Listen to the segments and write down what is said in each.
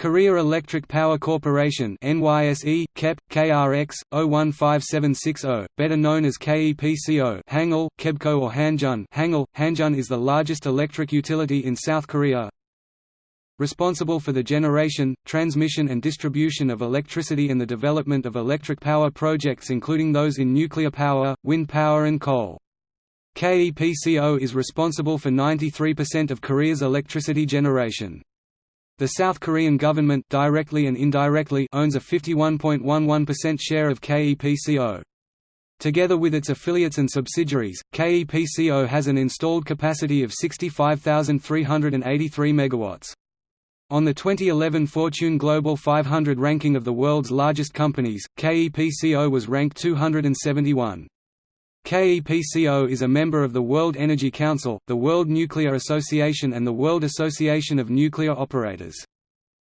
Korea Electric Power Corporation NYSE, KEP, KRX, 015760, better known as KEPCO Hangul, KEBCO or Hanjun Hangul, Hanjun is the largest electric utility in South Korea, responsible for the generation, transmission and distribution of electricity and the development of electric power projects including those in nuclear power, wind power and coal. KEPCO is responsible for 93% of Korea's electricity generation. The South Korean government directly and indirectly owns a 51.11% share of KEPCO. Together with its affiliates and subsidiaries, KEPCO has an installed capacity of 65,383 megawatts. On the 2011 Fortune Global 500 ranking of the world's largest companies, KEPCO was ranked 271. KEPCO is a member of the World Energy Council, the World Nuclear Association and the World Association of Nuclear Operators.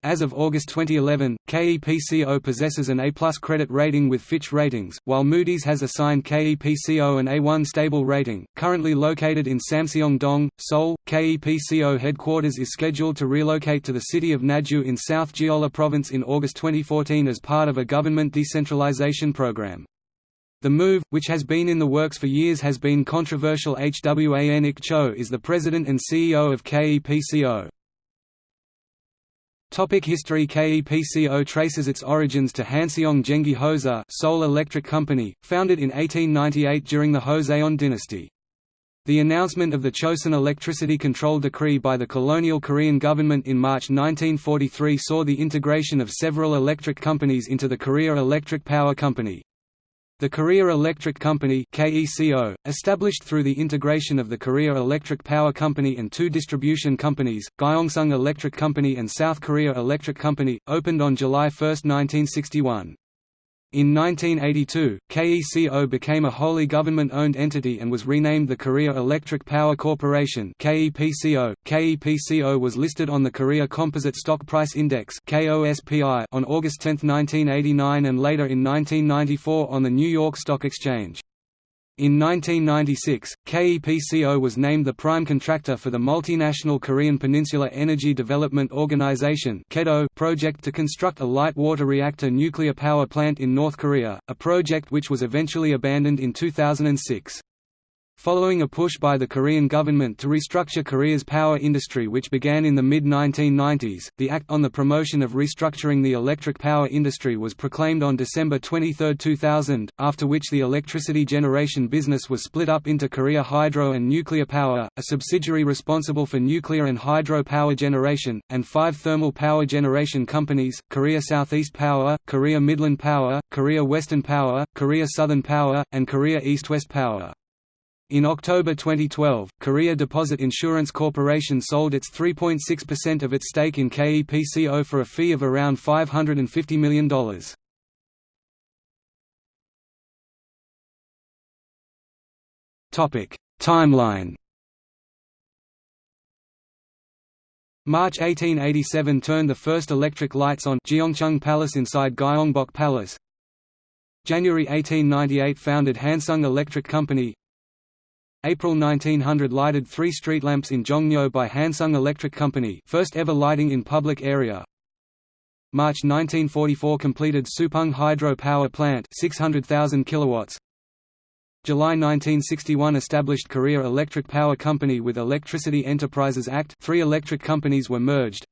As of August 2011, KEPCO possesses an A+ credit rating with Fitch Ratings, while Moody's has assigned KEPCO an A1 stable rating. Currently located in Samseong-dong, Seoul, KEPCO headquarters is scheduled to relocate to the city of Naju in South Jeolla Province in August 2014 as part of a government decentralization program. The move, which has been in the works for years has been controversial Hwan Ik Cho is the president and CEO of KEPCO. Topic history KEPCO traces its origins to Hanseong Gengi Hosa Seoul Electric Company, founded in 1898 during the Joseon dynasty. The announcement of the Chosun Electricity Control Decree by the colonial Korean government in March 1943 saw the integration of several electric companies into the Korea Electric Power Company. The Korea Electric Company KECO, established through the integration of the Korea Electric Power Company and two distribution companies, Gyeongsung Electric Company and South Korea Electric Company, opened on July 1, 1961. In 1982, KECO became a wholly government-owned entity and was renamed the Korea Electric Power Corporation KEPCO. KEPCO was listed on the Korea Composite Stock Price Index on August 10, 1989 and later in 1994 on the New York Stock Exchange. In 1996, KEPCO was named the prime contractor for the multinational Korean Peninsula Energy Development Organization project to construct a light water reactor nuclear power plant in North Korea, a project which was eventually abandoned in 2006. Following a push by the Korean government to restructure Korea's power industry which began in the mid-1990s, the Act on the Promotion of Restructuring the Electric Power Industry was proclaimed on December 23, 2000, after which the electricity generation business was split up into Korea Hydro and Nuclear Power, a subsidiary responsible for nuclear and hydro power generation, and five thermal power generation companies, Korea Southeast Power, Korea Midland Power, Korea Western Power, Korea Southern Power, and Korea East-West Power. In October 2012, Korea Deposit Insurance Corporation sold its 3.6% of its stake in KEPCO for a fee of around $550 million. Timeline March 1887 turned the first electric lights on Gyeongchung Palace inside Gyeongbok Palace. January 1898 founded Hansung Electric Company April 1900 lighted three street lamps in Jongno by Hansung Electric Company first ever lighting in public area. March 1944 completed Supung Hydro Power Plant 600,000 kilowatts. July 1961 established Korea Electric Power Company with Electricity Enterprises Act three electric companies were merged.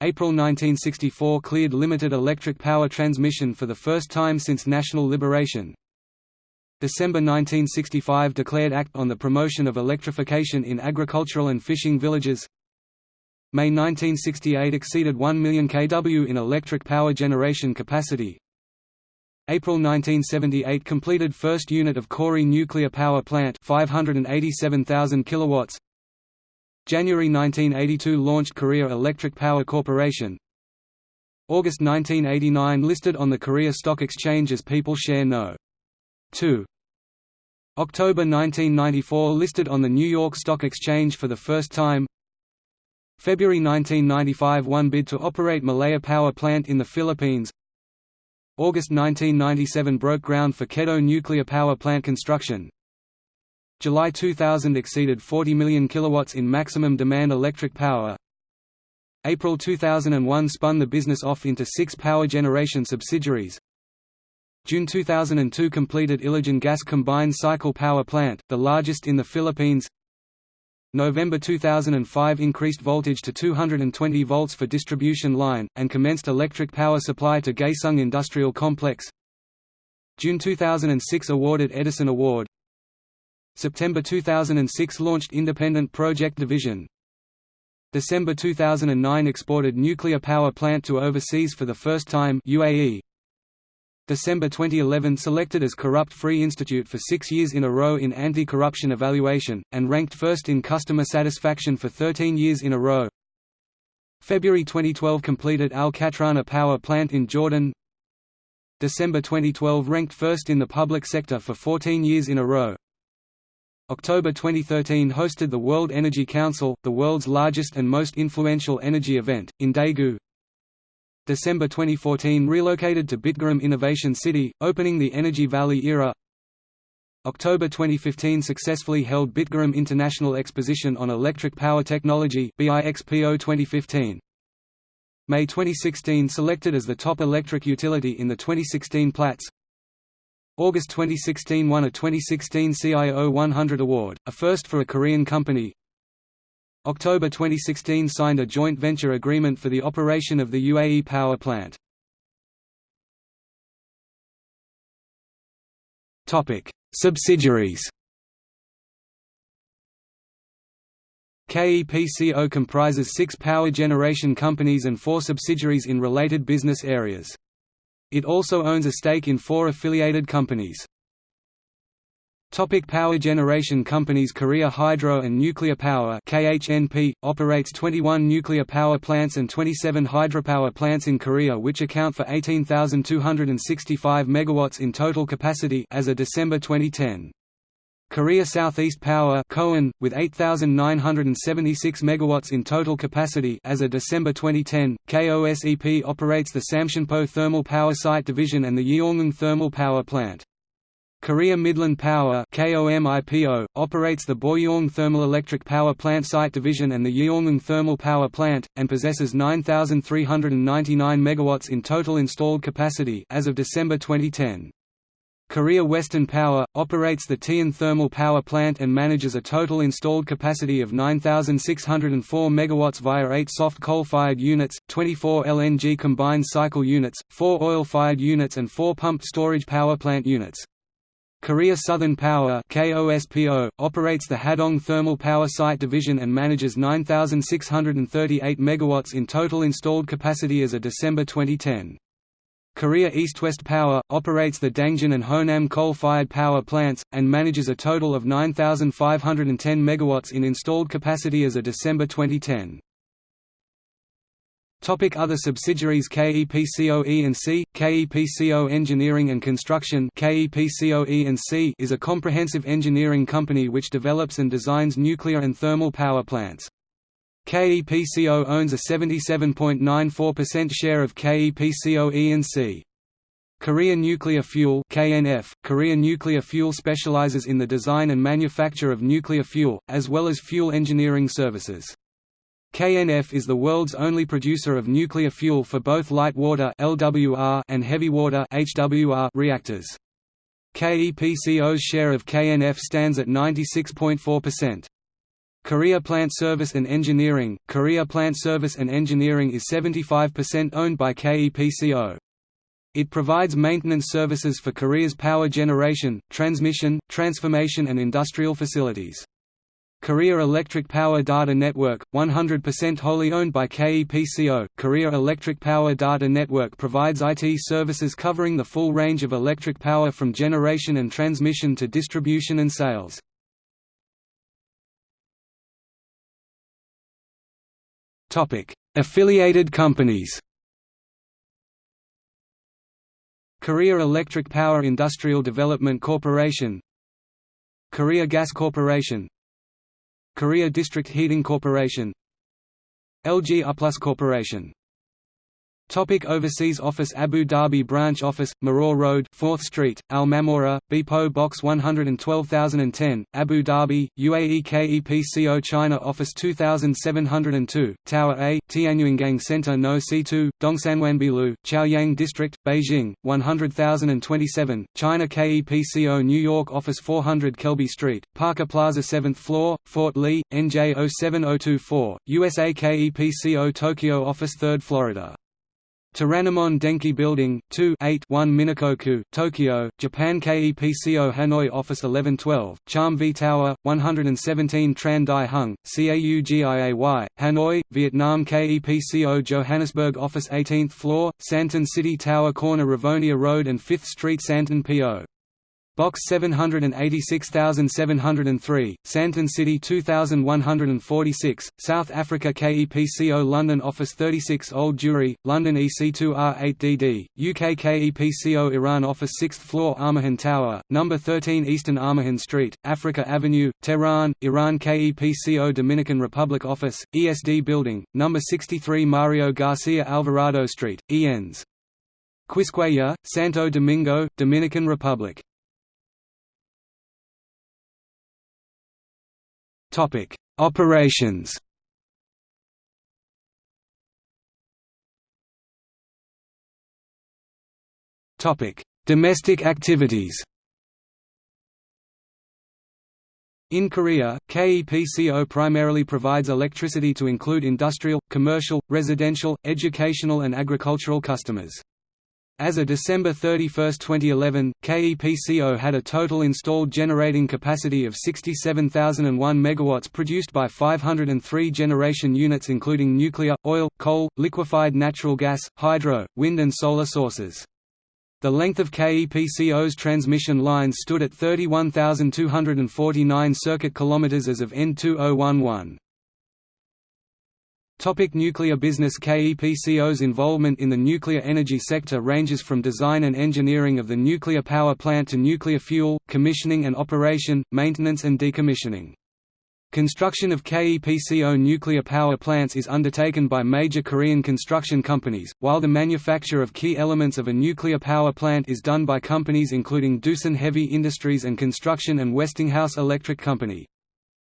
April 1964 cleared limited electric power transmission for the first time since national liberation. December 1965 declared Act on the Promotion of Electrification in Agricultural and Fishing Villages. May 1968 exceeded 1 million kW in electric power generation capacity. April 1978 completed first unit of Kori nuclear power plant 587,000 kilowatts. January 1982 launched Korea Electric Power Corporation. August 1989 listed on the Korea Stock Exchange as People Share No. 2. October 1994 listed on the New York Stock Exchange for the first time February 1995 won bid to operate Malaya Power Plant in the Philippines August 1997 broke ground for KEDO Nuclear Power Plant construction July 2000 exceeded 40 million kilowatts in maximum demand electric power April 2001 spun the business off into six power generation subsidiaries. June 2002 completed Ilijan Gas Combined Cycle Power Plant, the largest in the Philippines. November 2005 increased voltage to 220 volts for distribution line, and commenced electric power supply to Kaesong Industrial Complex. June 2006 awarded Edison Award. September 2006 launched Independent Project Division. December 2009 exported nuclear power plant to overseas for the first time UAE. December 2011 selected as Corrupt-Free Institute for six years in a row in anti-corruption evaluation, and ranked first in customer satisfaction for 13 years in a row. February 2012 completed Al Qatrana power plant in Jordan. December 2012 ranked first in the public sector for 14 years in a row. October 2013 hosted the World Energy Council, the world's largest and most influential energy event, in Daegu, December 2014 relocated to Bitgaram Innovation City, opening the Energy Valley era October 2015 successfully held Bitgaram International Exposition on Electric Power Technology BIXPO 2015. May 2016 selected as the top electric utility in the 2016 Platts August 2016 won a 2016 CIO 100 award, a first for a Korean company October 2016 signed a joint venture agreement for the operation of the UAE power plant. Subsidiaries KEPCO comprises six power generation companies and four subsidiaries in related business areas. It also owns a stake in four affiliated companies. Topic power generation companies Korea Hydro and Nuclear Power KHNP, operates 21 nuclear power plants and 27 hydropower plants in Korea which account for 18,265 MW in total capacity as of December 2010. Korea Southeast Power KOEN, with 8,976 MW in total capacity as of December 2010, KOSEP operates the Samcheonpo Thermal Power Site Division and the Yeongwon Thermal Power Plant. Korea Midland Power KOMIPO, operates the Boryong Thermal Electric Power Plant Site Division and the Yeongwon Thermal Power Plant, and possesses 9,399 MW in total installed capacity as of December 2010. Korea Western Power, operates the Taean Thermal Power Plant and manages a total installed capacity of 9,604 MW via 8 soft coal-fired units, 24 LNG combined cycle units, 4 oil-fired units and 4 pumped storage power plant units. Korea Southern Power KOSPO, operates the Hadong Thermal Power Site Division and manages 9,638 MW in total installed capacity as of December 2010. Korea East-West Power, operates the Dangjin and Honam coal-fired power plants, and manages a total of 9,510 MW in installed capacity as of December 2010. Topic other subsidiaries KEPCO E&C, KEPCO Engineering and Construction KEPCO E&C is a comprehensive engineering company which develops and designs nuclear and thermal power plants. KEPCO owns a 77.94% share of KEPCO E&C. Korea Nuclear Fuel KNF, Korea Nuclear Fuel specializes in the design and manufacture of nuclear fuel, as well as fuel engineering services. KNF is the world's only producer of nuclear fuel for both light water (LWR) and heavy water (HWR) reactors. KEPCO's share of KNF stands at 96.4%. Korea Plant Service and Engineering Korea Plant Service and Engineering is 75% owned by KEPCO. It provides maintenance services for Korea's power generation, transmission, transformation and industrial facilities. Korea Electric Power Data Network, 100% wholly owned by KEPCO, Korea Electric Power Data Network provides IT services covering the full range of electric power from generation and transmission to distribution and sales. Affiliated companies. Korea Electric Power Industrial Development Corporation. Korea Gas Corporation Korea District Heating Corporation LG Uplus Corporation Topic overseas office Abu Dhabi branch office, Maror Road 4th Street, Al Mamora, BPO Box 112010, Abu Dhabi, UAE KEPCO China Office 2702, Tower A, Tianyuangang Center No C2, Dongsanwanbilu, Chaoyang District, Beijing, 100027, China KEPCO New York Office 400 Kelby Street, Parker Plaza 7th floor, Fort Lee, NJ 07024, USA KEPCO Tokyo Office 3rd Florida Toranomon Denki Building, 2 8 1 Minakoku, Tokyo, Japan KEPCO Hanoi Office 1112, Charm V Tower, 117 Tran Dai Hung, CAUGIAY, Hanoi, Vietnam KEPCO Johannesburg Office 18th floor, Sandton City Tower Corner Rivonia Road and 5th Street Sandton PO. Box 786703, Sandton City 2146, South Africa KEPCO London Office 36 Old Jewry, London EC2R8DD, UK KEPCO Iran Office 6th floor Armahan Tower, No. 13 Eastern Armahan Street, Africa Avenue, Tehran, Iran KEPCO Dominican Republic Office, ESD Building, No. 63 Mario Garcia Alvarado Street, ENS. Quisqueya, Santo Domingo, Dominican Republic Topic: Operations. Topic: Domestic activities. In Korea, KEPCO primarily provides electricity to include industrial, commercial, residential, educational and agricultural customers. As of December 31, 2011, KEPCO had a total installed generating capacity of 67,001 MW produced by 503 generation units including nuclear, oil, coal, liquefied natural gas, hydro, wind and solar sources. The length of KEPCO's transmission lines stood at 31,249 circuit kilometers as of N2011. Topic nuclear business KEPCO's involvement in the nuclear energy sector ranges from design and engineering of the nuclear power plant to nuclear fuel, commissioning and operation, maintenance and decommissioning. Construction of KEPCO nuclear power plants is undertaken by major Korean construction companies, while the manufacture of key elements of a nuclear power plant is done by companies including Doosan Heavy Industries and Construction and Westinghouse Electric Company.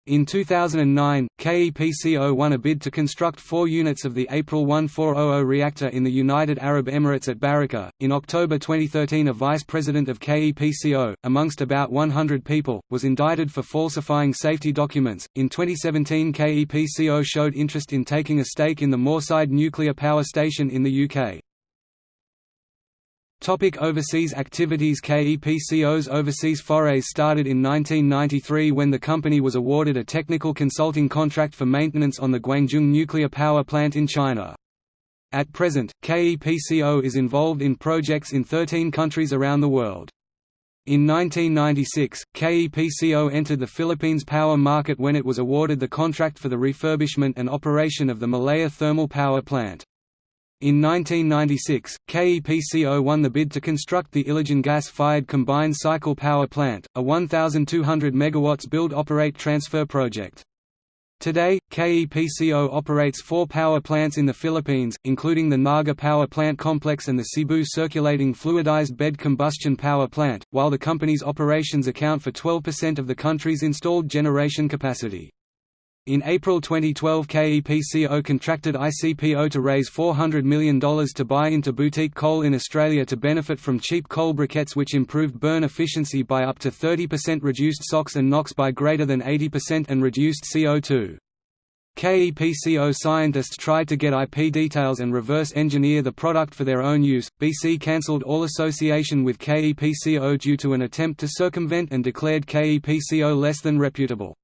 In 2009, KEPCO won a bid to construct four units of the April 1400 reactor in the United Arab Emirates at Barakah. In October 2013, a vice president of KEPCO, amongst about 100 people, was indicted for falsifying safety documents. In 2017, KEPCO showed interest in taking a stake in the Moorside nuclear power station in the UK. Topic overseas activities KEPCO's overseas forays started in 1993 when the company was awarded a technical consulting contract for maintenance on the Guangzhou nuclear power plant in China. At present, KEPCO is involved in projects in 13 countries around the world. In 1996, KEPCO entered the Philippines power market when it was awarded the contract for the refurbishment and operation of the Malaya thermal power plant. In 1996, KEPCO won the bid to construct the Ilijan gas-fired combined cycle power plant, a 1,200 MW build-operate-transfer project. Today, KEPCO operates four power plants in the Philippines, including the Naga Power Plant Complex and the Cebu Circulating Fluidized Bed Combustion Power Plant, while the company's operations account for 12% of the country's installed generation capacity. In April 2012 KEPCO contracted ICPO to raise $400 million to buy into boutique coal in Australia to benefit from cheap coal briquettes which improved burn efficiency by up to 30% reduced SOx and NOx by greater than 80% and reduced CO2. KEPCO scientists tried to get IP details and reverse engineer the product for their own use. BC cancelled all association with KEPCO due to an attempt to circumvent and declared KEPCO less than reputable.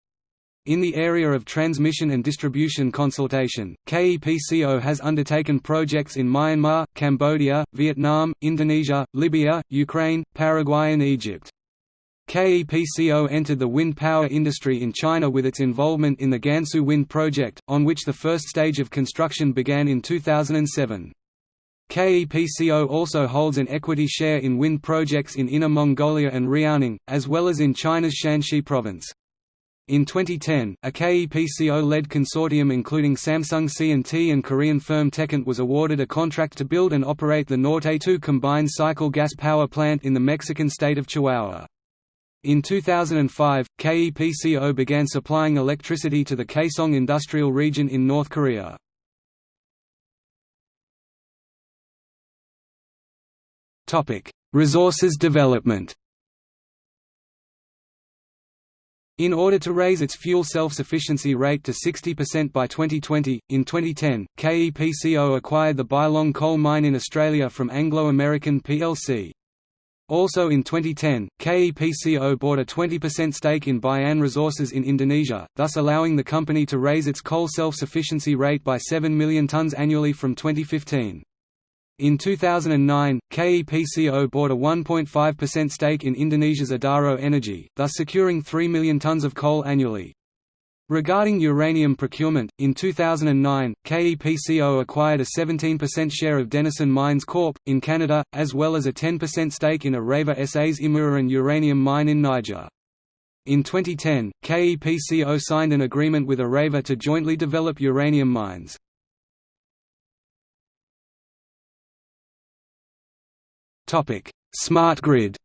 In the area of transmission and distribution consultation, KEPCO has undertaken projects in Myanmar, Cambodia, Vietnam, Indonesia, Libya, Ukraine, Paraguay and Egypt. KEPCO entered the wind power industry in China with its involvement in the Gansu Wind Project, on which the first stage of construction began in 2007. KEPCO also holds an equity share in wind projects in Inner Mongolia and Liaoning, as well as in China's Shanxi province. In 2010, a KEPCO-led consortium including Samsung C&T and Korean firm Techint was awarded a contract to build and operate the Norte 2 combined cycle gas power plant in the Mexican state of Chihuahua. In 2005, KEPCO began supplying electricity to the Kaesong industrial region in North Korea. Resources development In order to raise its fuel self-sufficiency rate to 60% by 2020, in 2010, KEPCO acquired the Bylong coal mine in Australia from Anglo American plc. Also in 2010, KEPCO bought a 20% stake in Bayan Resources in Indonesia, thus allowing the company to raise its coal self-sufficiency rate by 7 million tonnes annually from 2015. In 2009, KEPCO bought a 1.5% stake in Indonesia's Adaro Energy, thus securing 3 million tonnes of coal annually. Regarding uranium procurement, in 2009, KEPCO acquired a 17% share of Denison Mines Corp. in Canada, as well as a 10% stake in Areva SA's Imouraren uranium mine in Niger. In 2010, KEPCO signed an agreement with Areva to jointly develop uranium mines. Smart grid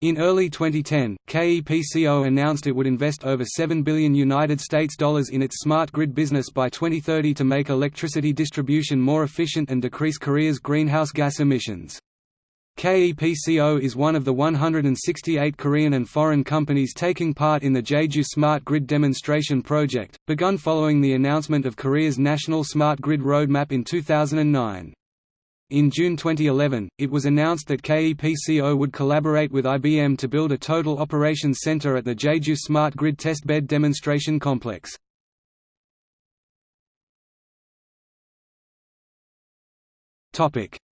In early 2010, KEPCO announced it would invest over 7 billion United States dollars in its smart grid business by 2030 to make electricity distribution more efficient and decrease Korea's greenhouse gas emissions. KEPCO is one of the 168 Korean and foreign companies taking part in the Jeju Smart Grid Demonstration Project, begun following the announcement of Korea's National Smart Grid Roadmap in 2009. In June 2011, it was announced that KEPCO would collaborate with IBM to build a total operations center at the Jeju Smart Grid Testbed Demonstration Complex.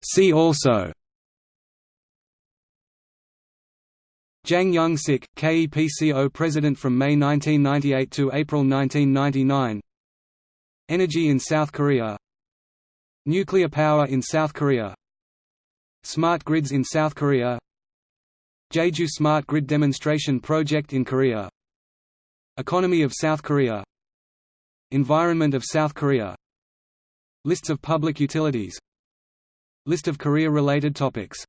See also Jang Young-sik, KEPCO President from May 1998 to April 1999 Energy in South Korea Nuclear power in South Korea. Smart grids in South Korea. Jeju Smart Grid Demonstration Project in Korea. Economy of South Korea. Environment of South Korea. Lists of public utilities. List of Korea-related topics